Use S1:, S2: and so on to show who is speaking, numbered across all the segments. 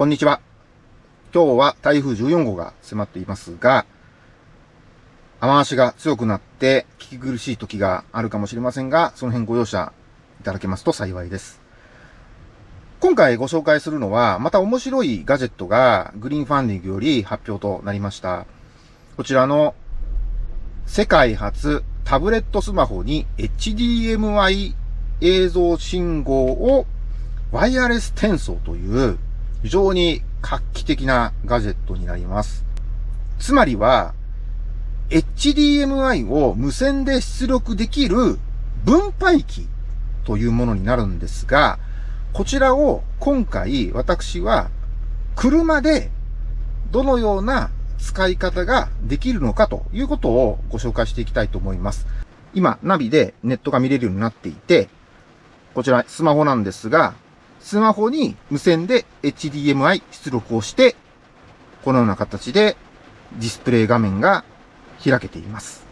S1: こんにちは。今日は台風14号が迫っていますが、雨足が強くなって聞き苦しい時があるかもしれませんが、その辺ご容赦いただけますと幸いです。今回ご紹介するのは、また面白いガジェットがグリーンファンディングより発表となりました。こちらの世界初タブレットスマホに HDMI 映像信号をワイヤレス転送という非常に画期的なガジェットになります。つまりは、HDMI を無線で出力できる分配器というものになるんですが、こちらを今回私は車でどのような使い方ができるのかということをご紹介していきたいと思います。今、ナビでネットが見れるようになっていて、こちらスマホなんですが、スマホに無線で HDMI 出力をして、このような形でディスプレイ画面が開けています。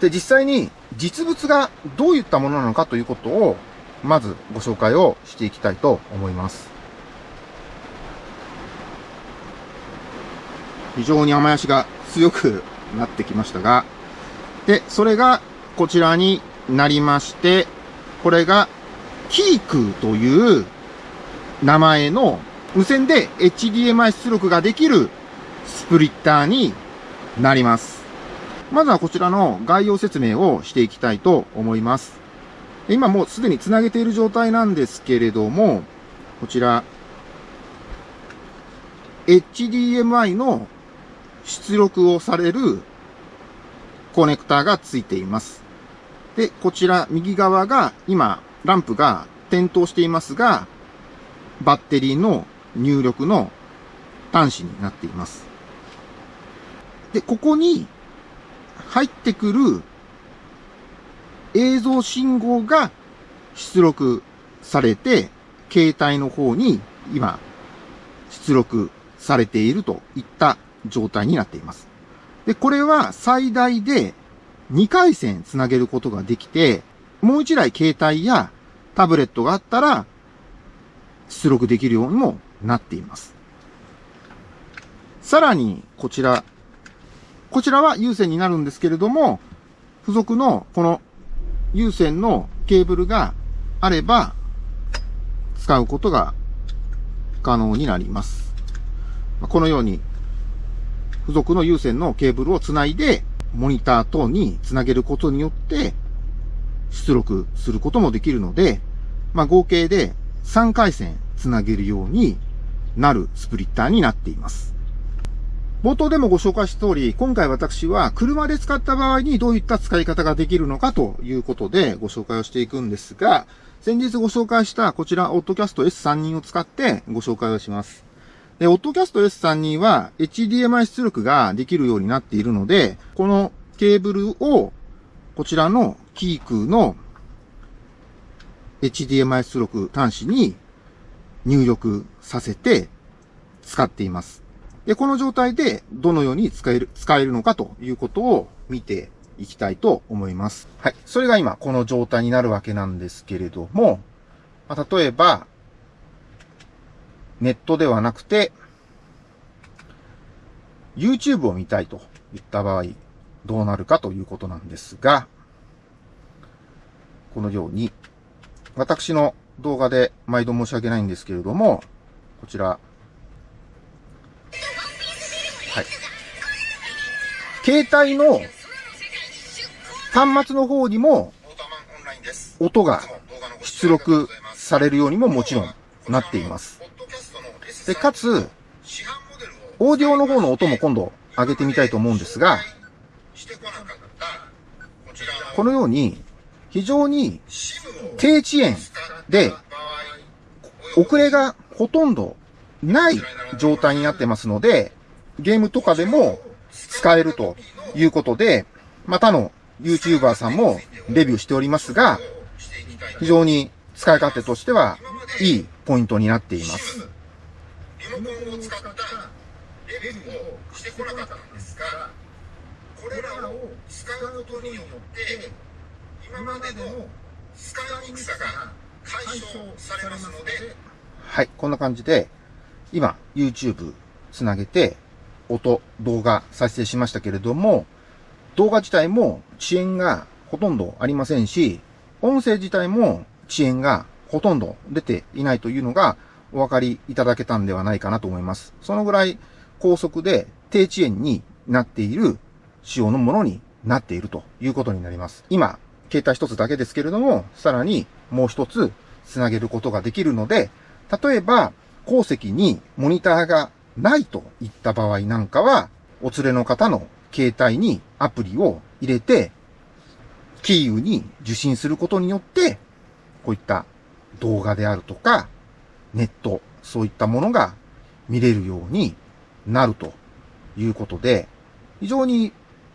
S1: で、実際に実物がどういったものなのかということを、まずご紹介をしていきたいと思います。非常に雨足が強くなってきましたが、で、それがこちらになりまして、これがキークという名前の無線で HDMI 出力ができるスプリッターになります。まずはこちらの概要説明をしていきたいと思います。今もうすでに繋げている状態なんですけれども、こちら、HDMI の出力をされるコネクターがついています。で、こちら右側が今ランプが点灯していますが、バッテリーの入力の端子になっています。で、ここに入ってくる映像信号が出力されて、携帯の方に今出力されているといった状態になっています。で、これは最大で2回線つなげることができて、もう1台携帯やタブレットがあったら出力できるようにもなっています。さらに、こちら。こちらは有線になるんですけれども、付属のこの有線のケーブルがあれば、使うことが可能になります。このように、付属の有線のケーブルをつないで、モニター等につなげることによって、出力することもできるので、まあ、合計で3回線つなげるようになるスプリッターになっています。冒頭でもご紹介した通り、今回私は車で使った場合にどういった使い方ができるのかということでご紹介をしていくんですが、先日ご紹介したこちら、オッドキャスト S3 人を使ってご紹介をします。で、オッドキャスト S3 人は HDMI 出力ができるようになっているので、このケーブルをこちらのキークの HDMI 出力端子に入力させて使っています。で、この状態でどのように使える、使えるのかということを見ていきたいと思います。はい。それが今この状態になるわけなんですけれども、まあ、例えば、ネットではなくて、YouTube を見たいといった場合、どうなるかということなんですが、このように私の動画で毎度申し訳ないんですけれども、こちら。はい。携帯の端末の方にも音が出力されるようにももちろんなっています。で、かつ、オーディオの方の音も今度上げてみたいと思うんですが、このように非常に低遅延で、遅れがほとんどない状態になってますので、ゲームとかでも使えるということで、またの YouTuber さんもレビューしておりますが、非常に使い勝手としてはいいポイントになっています。レビューをしてこなかったんですが、これらを使うことによって、今までの使いにくさが解消されますので、はい、こんな感じで、今、YouTube つなげて、音、動画再生しましたけれども、動画自体も遅延がほとんどありませんし、音声自体も遅延がほとんど出ていないというのがお分かりいただけたんではないかなと思います。そのぐらい高速で低遅延になっている仕様のものになっているということになります。今、携帯一つだけですけれども、さらにもう一つつなげることができるので、例えば、鉱石にモニターがないといった場合なんかは、お連れの方の携帯にアプリを入れて、キーウに受信することによって、こういった動画であるとか、ネット、そういったものが見れるようになるということで、非常に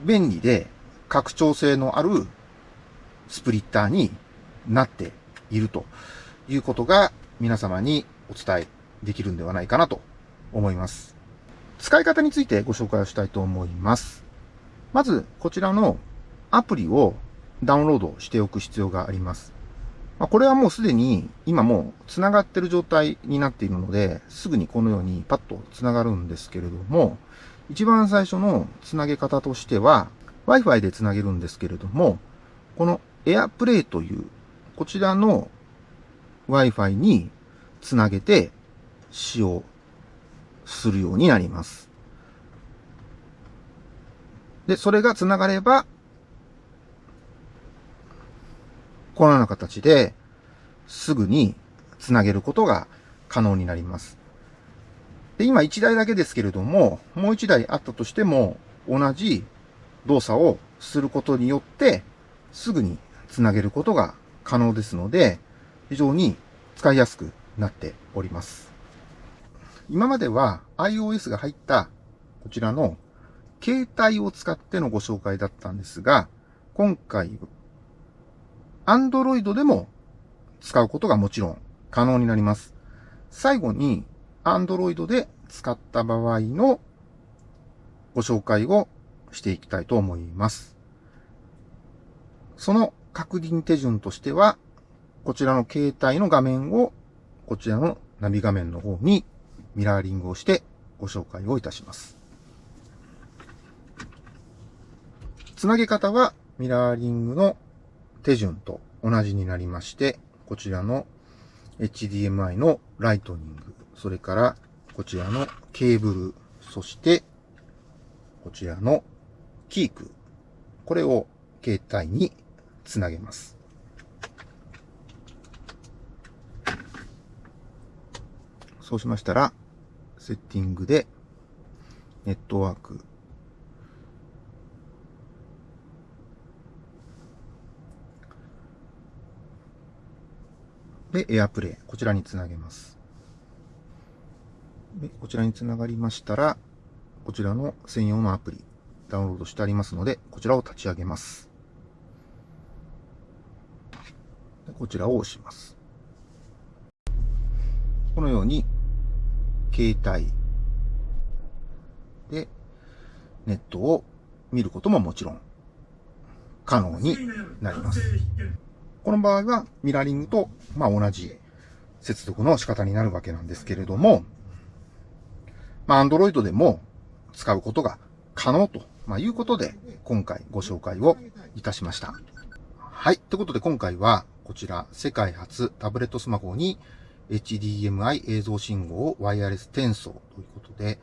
S1: 便利で拡張性のあるスプリッターになっているということが皆様にお伝えできるんではないかなと思います。使い方についてご紹介をしたいと思います。まず、こちらのアプリをダウンロードしておく必要があります。まこれはもうすでに今もう繋がってる状態になっているので、すぐにこのようにパッと繋がるんですけれども、一番最初の繋げ方としては、Wi-Fi で繋げるんですけれども、この AirPlay という、こちらの Wi-Fi に繋げて使用するようになります。で、それが繋がれば、このような形で、すぐに繋げることが可能になります。で、今1台だけですけれども、もう1台あったとしても、同じ動作をすることによって、すぐに繋げることが可能ですので、非常に使いやすくなっております。今までは iOS が入ったこちらの携帯を使ってのご紹介だったんですが、今回、Android でも使うことがもちろん可能になります。最後に Android で使った場合のご紹介をしていきたいと思います。その確認手順としては、こちらの携帯の画面をこちらのナビ画面の方にミラーリングをしてご紹介をいたします。つなげ方はミラーリングの手順と同じになりまして、こちらの HDMI のライトニング、それからこちらのケーブル、そしてこちらのキーク、これを携帯につなげます。そうしましたら、セッティングで、ネットワーク、で、エアプレイ。こちらにつなげます。で、こちらにつながりましたら、こちらの専用のアプリ、ダウンロードしてありますので、こちらを立ち上げます。こちらを押します。このように携帯でネットを見ることももちろん可能になります。この場合はミラーリングとま同じ接続の仕方になるわけなんですけれども、まあ Android でも使うことが可能と、ま、いうことで今回ご紹介をいたしました。はい。ということで今回はこちら世界初タブレットスマホに HDMI 映像信号をワイヤレス転送ということで、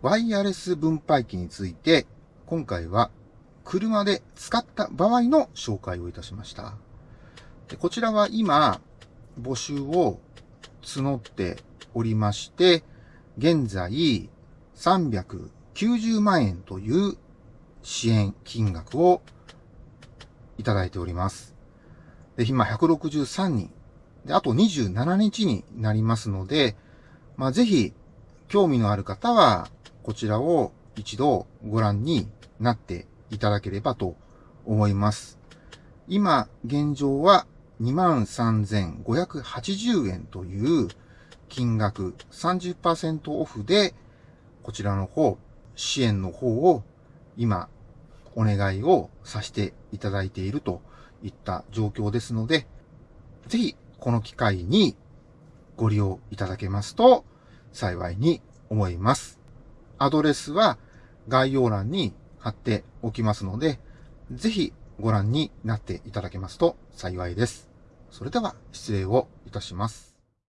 S1: ワイヤレス分配器について、今回は車で使った場合の紹介をいたしました。でこちらは今、募集を募っておりまして、現在390万円という支援金額をいただいております。で、今163人で、あと27日になりますので、ま、ぜひ、興味のある方は、こちらを一度ご覧になっていただければと思います。今、現状は23,580円という金額30%オフで、こちらの方、支援の方を今、お願いをさせていただいているといった状況ですので、ぜひこの機会にご利用いただけますと幸いに思います。アドレスは概要欄に貼っておきますので、ぜひご覧になっていただけますと幸いです。それでは失礼をいたします。